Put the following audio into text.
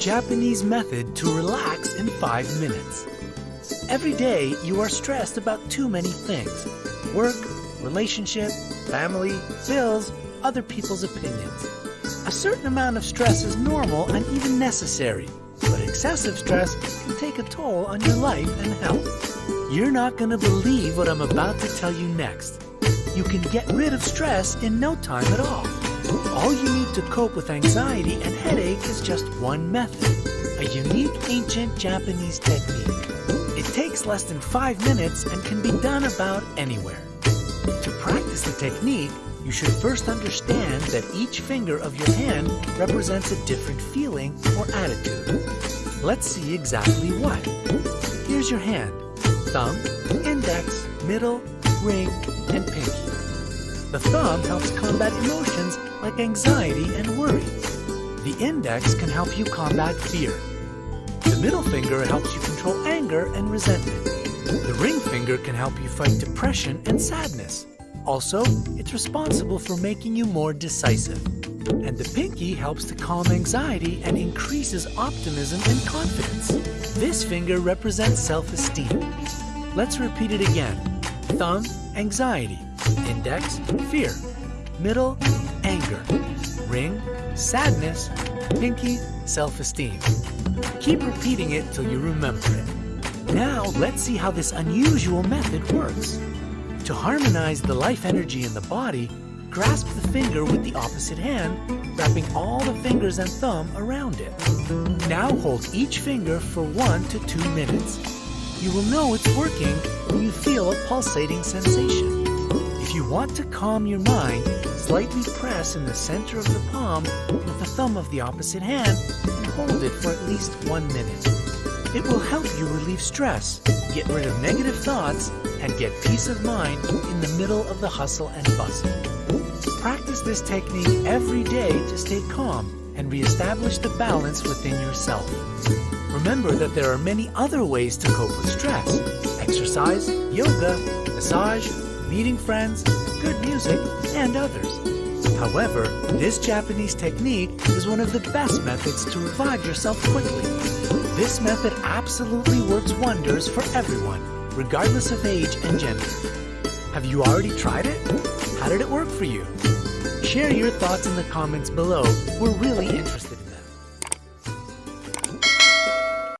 Japanese method to relax in five minutes. Every day, you are stressed about too many things work, relationship, family, bills, other people's opinions. A certain amount of stress is normal and even necessary, but excessive stress can take a toll on your life and health. You're not going to believe what I'm about to tell you next. You can get rid of stress in no time at all. All you need to cope with anxiety and headache is just one method, a unique ancient Japanese technique. It takes less than five minutes and can be done about anywhere. To practice the technique, you should first understand that each finger of your hand represents a different feeling or attitude. Let's see exactly what. Here's your hand. Thumb, index, middle, ring, and pinky. The thumb helps combat emotions like anxiety and worry. The index can help you combat fear. The middle finger helps you control anger and resentment. The ring finger can help you fight depression and sadness. Also, it's responsible for making you more decisive. And the pinky helps to calm anxiety and increases optimism and confidence. This finger represents self-esteem. Let's repeat it again. Thumb, anxiety. Index, fear. Middle, anger. Ring, sadness. Pinky, self-esteem. Keep repeating it till you remember it. Now, let's see how this unusual method works. To harmonize the life energy in the body, grasp the finger with the opposite hand, wrapping all the fingers and thumb around it. Now hold each finger for one to two minutes. You will know it's working when you feel a pulsating sensation. If you want to calm your mind, slightly press in the center of the palm with the thumb of the opposite hand and hold it for at least one minute. It will help you relieve stress, get rid of negative thoughts, and get peace of mind in the middle of the hustle and bustle. Practice this technique every day to stay calm and reestablish the balance within yourself. Remember that there are many other ways to cope with stress. Exercise, yoga, massage, meeting friends, good music, and others. However, this Japanese technique is one of the best methods to revive yourself quickly. This method absolutely works wonders for everyone, regardless of age and gender. Have you already tried it? How did it work for you? Share your thoughts in the comments below. We're really interested in